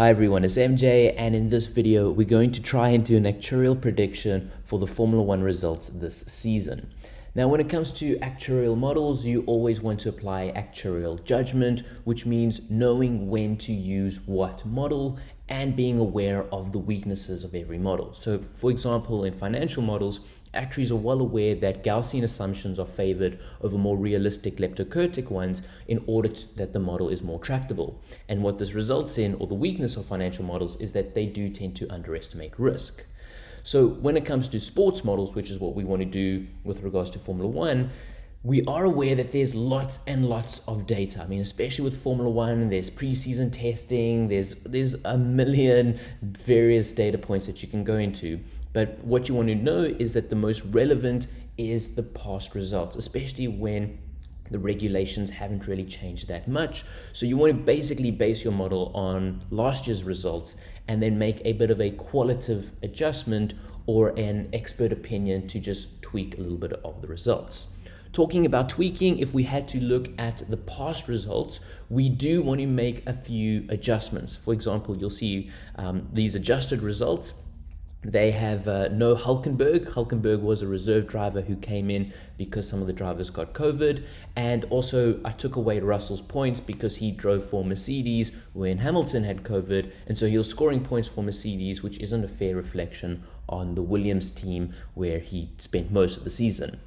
Hi everyone, it's MJ and in this video we're going to try and do an actuarial prediction for the Formula One results this season. Now when it comes to actuarial models, you always want to apply actuarial judgment, which means knowing when to use what model and being aware of the weaknesses of every model. So for example, in financial models, Actuaries are well aware that Gaussian assumptions are favored over more realistic leptokurtic ones in order to, that the model is more tractable. And what this results in, or the weakness of financial models, is that they do tend to underestimate risk. So when it comes to sports models, which is what we want to do with regards to Formula One, we are aware that there's lots and lots of data. I mean, especially with Formula One, there's preseason testing, there's there's a million various data points that you can go into. But what you want to know is that the most relevant is the past results, especially when the regulations haven't really changed that much. So you want to basically base your model on last year's results and then make a bit of a qualitative adjustment or an expert opinion to just tweak a little bit of the results. Talking about tweaking, if we had to look at the past results, we do want to make a few adjustments. For example, you'll see um, these adjusted results they have uh, no Hulkenberg. Hulkenberg was a reserve driver who came in because some of the drivers got COVID. And also, I took away Russell's points because he drove for Mercedes when Hamilton had COVID. And so he was scoring points for Mercedes, which isn't a fair reflection on the Williams team where he spent most of the season.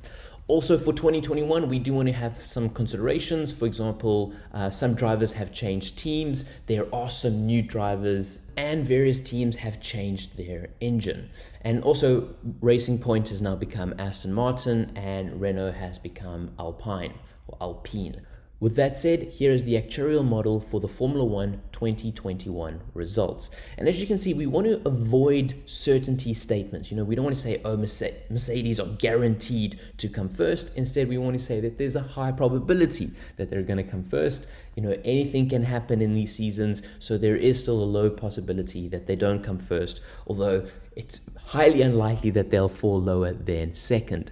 Also for 2021, we do want to have some considerations. For example, uh, some drivers have changed teams. There are some new drivers and various teams have changed their engine. And also Racing Point has now become Aston Martin and Renault has become Alpine or Alpine. With that said, here is the actuarial model for the Formula One 2021 results. And as you can see, we want to avoid certainty statements. You know, we don't want to say, oh, Mercedes are guaranteed to come first. Instead, we want to say that there's a high probability that they're going to come first. You know, anything can happen in these seasons, so there is still a low possibility that they don't come first, although it's highly unlikely that they'll fall lower than second.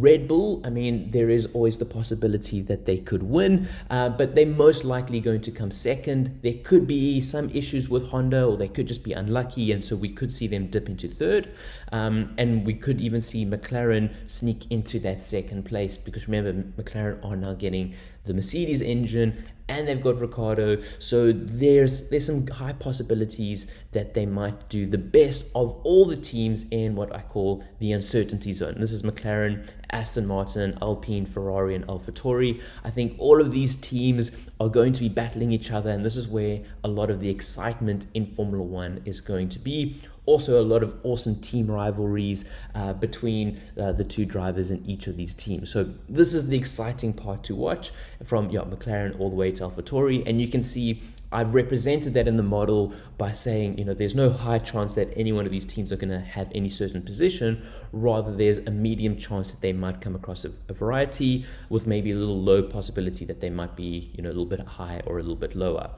Red Bull, I mean, there is always the possibility that they could win, uh, but they're most likely going to come second. There could be some issues with Honda, or they could just be unlucky, and so we could see them dip into third. Um, and we could even see McLaren sneak into that second place because remember, McLaren are now getting the Mercedes engine and they've got Ricciardo. So there's there's some high possibilities that they might do the best of all the teams in what I call the uncertainty zone. This is McLaren, Aston Martin, Alpine, Ferrari, and AlphaTauri. I think all of these teams are going to be battling each other, and this is where a lot of the excitement in Formula One is going to be also a lot of awesome team rivalries uh, between uh, the two drivers in each of these teams. So this is the exciting part to watch from yeah, McLaren all the way to AlphaTauri. And you can see I've represented that in the model by saying, you know, there's no high chance that any one of these teams are going to have any certain position. Rather, there's a medium chance that they might come across a, a, variety with maybe a little low possibility that they might be, you know, a little bit high or a little bit lower.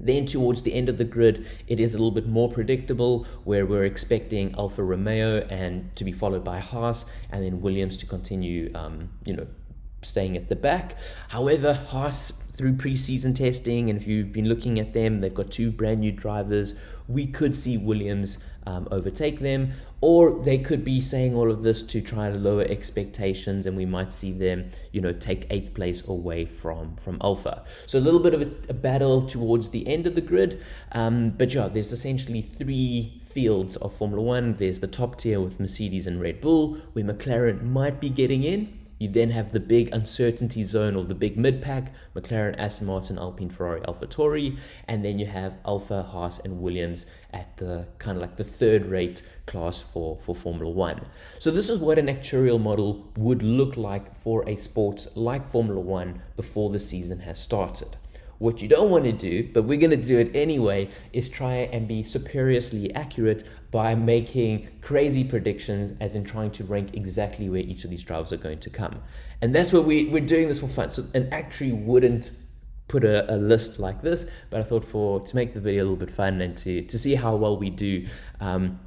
Then towards the end of the grid, it is a little bit more predictable where we're expecting Alfa Romeo and to be followed by Haas and then Williams to continue, um, you know, staying at the back. However, Haas through preseason testing, and if you've been looking at them, they've got two brand new drivers. We could see Williams um, overtake them, or they could be saying all of this to try to lower expectations, and we might see them, you know, take eighth place away from from Alfa. So a little bit of a, a battle towards the end of the grid, um, but yeah, there's essentially three fields of Formula One. There's the top tier with Mercedes and Red Bull, where McLaren might be getting in you then have the big uncertainty zone or the big mid pack, McLaren, Aston Martin, Alpine, Ferrari, AlphaTauri, and then you have Alpha, Haas, and Williams at the kind of like the third rate class for, for Formula One. So this is what an actuarial model would look like for a sport like Formula One before the season has started. What you don't want to do, but we're going to do it anyway, is try and be superiorly accurate by making crazy predictions, as in trying to rank exactly where each of these drivers are going to come. And that's where we, we're doing this for fun. So an actuary wouldn't put a, a, list like this, but I thought for to make the video a little bit fun and to, to see how well we do, um,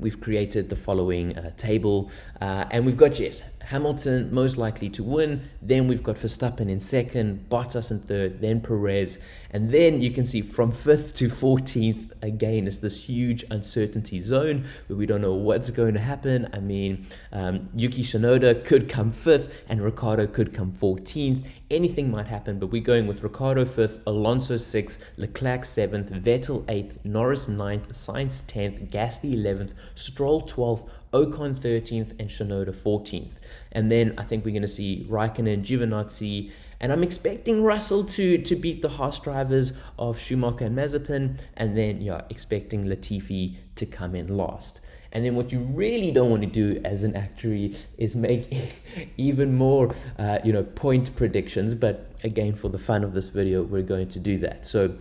we've created the following uh, table uh, and we've got yes Hamilton most likely to win. Then we've got Verstappen in second, Bottas in third, then Perez. And then you can see from fifth to 14th, again, is this huge uncertainty zone where we don't know what's going to happen. I mean, um, Yuki Tsunoda could come fifth and Ricciardo could come 14th. Anything might happen, but we're going with Ricciardo fifth, Alonso sixth, Leclerc seventh, Vettel eighth, Norris ninth, Sainz 10th, Gasly 11th, Stroll 12th, Ocon 13th, and Tsunoda 14th. And then I think we're going to see Raikkonen, Giovinazzi, and I'm expecting Russell to to beat the Haas drivers of Schumacher and Mazepin, and then yeah, expecting Latifi to come in last. And then what you really don't want to do as an actuary is make even more, uh, you know, point predictions. But again, for the fun of this video, we're going to do that. So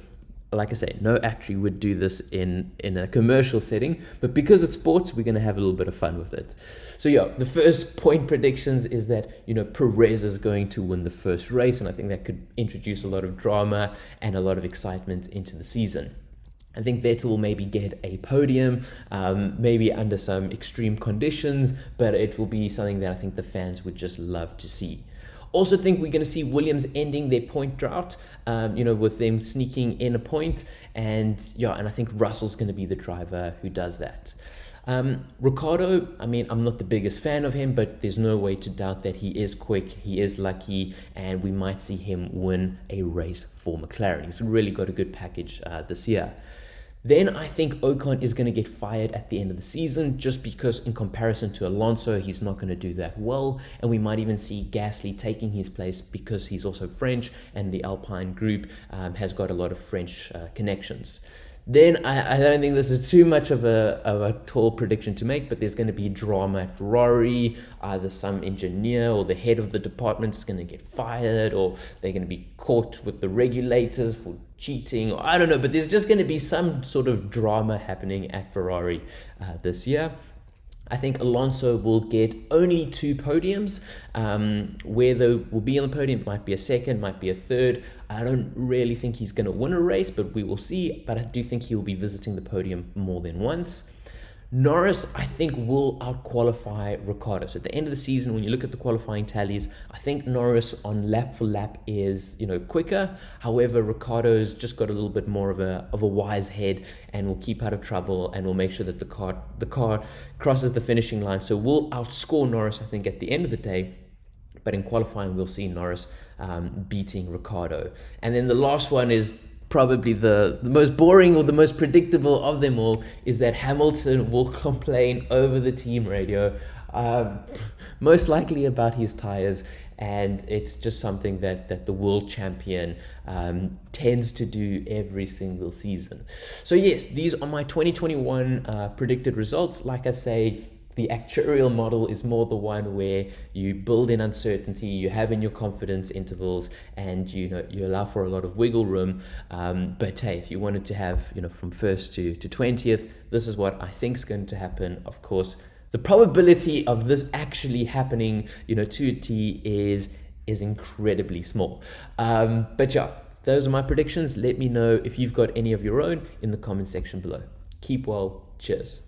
like I say, no actuary would do this in, in a commercial setting, but because it's sports, we're going to have a little bit of fun with it. So yeah, the first point predictions is that, you know, Perez is going to win the first race, and I think that could introduce a lot of drama and a lot of excitement into the season. I think Vettel will maybe get a podium, um, maybe under some extreme conditions, but it will be something that I think the fans would just love to see. Also think we're going to see Williams ending their point drought, um, you know, with them sneaking in a point. And yeah, and I think Russell's going to be the driver who does that. Um, Ricciardo, I mean, I'm not the biggest fan of him, but there's no way to doubt that he is quick, he is lucky, and we might see him win a race for McLaren. He's really got a good package uh, this year. Then I think Ocon is going to get fired at the end of the season just because, in comparison to Alonso, he's not going to do that well. And we might even see Gasly taking his place because he's also French and the Alpine group um, has got a lot of French uh, connections. Then I, I don't think this is too much of a, of a tall prediction to make, but there's going to be drama at Ferrari. Either some engineer or the head of the department is going to get fired, or they're going to be caught with the regulators for cheating, or I don't know, but there's just going to be some sort of drama happening at Ferrari uh, this year. I think Alonso will get only two podiums. Um, where they will be on the podium might be a second, might be a third. I don't really think he's going to win a race, but we will see. But I do think he will be visiting the podium more than once. Norris, I think, will outqualify Ricciardo. So at the end of the season, when you look at the qualifying tallies, I think Norris on lap for lap is, you know, quicker. However, Ricciardo's just got a little bit more of a of a wise head and will keep out of trouble and will make sure that the car the car crosses the finishing line. So we'll outscore Norris, I think, at the end of the day. But in qualifying, we'll see Norris um, beating Ricciardo. And then the last one is probably the, the most boring or the most predictable of them all is that Hamilton will complain over the team radio, um, most likely about his tires. And it's just something that, that the world champion um, tends to do every single season. So, yes, these are my 2021 uh, predicted results. Like I say, the actuarial model is more the one where you build in uncertainty, you have in your confidence intervals, and you know you allow for a lot of wiggle room. Um, but hey, if you wanted to have you know from first to to twentieth, this is what I think is going to happen. Of course, the probability of this actually happening, you know, to a T is is incredibly small. Um, but yeah, those are my predictions. Let me know if you've got any of your own in the comment section below. Keep well. Cheers.